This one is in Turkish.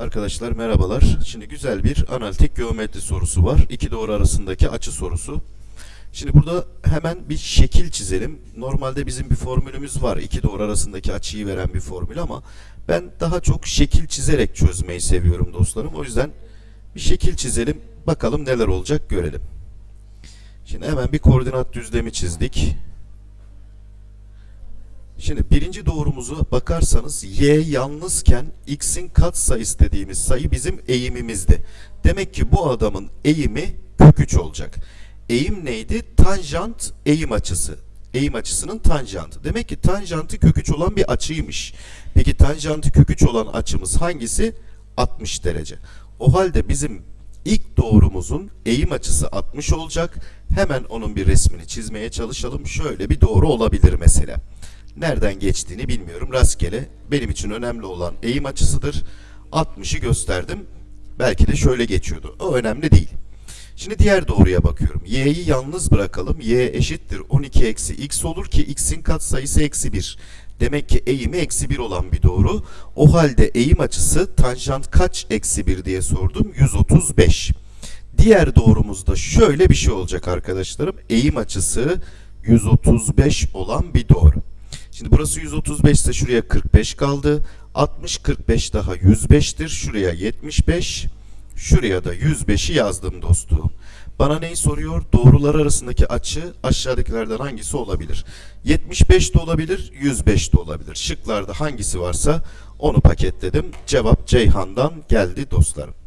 Arkadaşlar merhabalar. Şimdi güzel bir analitik geometri sorusu var. İki doğru arasındaki açı sorusu. Şimdi burada hemen bir şekil çizelim. Normalde bizim bir formülümüz var. İki doğru arasındaki açıyı veren bir formül ama ben daha çok şekil çizerek çözmeyi seviyorum dostlarım. O yüzden bir şekil çizelim. Bakalım neler olacak görelim. Şimdi hemen bir koordinat düzlemi çizdik. Şimdi birinci doğrumuzu bakarsanız y yalnızken x'in katsayısı dediğimiz sayı bizim eğimimizdi. Demek ki bu adamın eğimi kök 3 olacak. Eğim neydi? Tanjant eğim açısı. Eğim açısının tanjantı. Demek ki tanjantı kök 3 olan bir açıymış. Peki tanjantı kök 3 olan açımız hangisi? 60 derece. O halde bizim ilk doğrumuzun eğim açısı 60 olacak. Hemen onun bir resmini çizmeye çalışalım. Şöyle bir doğru olabilir mesela. Nereden geçtiğini bilmiyorum. Rastgele benim için önemli olan eğim açısıdır. 60'ı gösterdim. Belki de şöyle geçiyordu. O önemli değil. Şimdi diğer doğruya bakıyorum. Y'yi yalnız bırakalım. Y eşittir 12 eksi x olur ki x'in katsayısı eksi 1. Demek ki eğimi eksi 1 olan bir doğru. O halde eğim açısı tanjant kaç eksi 1 diye sordum. 135. Diğer doğrumuzda şöyle bir şey olacak arkadaşlarım. Eğim açısı 135 olan bir doğru. Şimdi burası 135 ise şuraya 45 kaldı. 60 45 daha 105'tir. Şuraya 75. Şuraya da 105'i yazdım dostum. Bana neyi soruyor? Doğrular arasındaki açı aşağıdakilerden hangisi olabilir? 75 de olabilir, 105 de olabilir. Şıklarda hangisi varsa onu paketledim. Cevap Ceyhan'dan geldi dostlarım.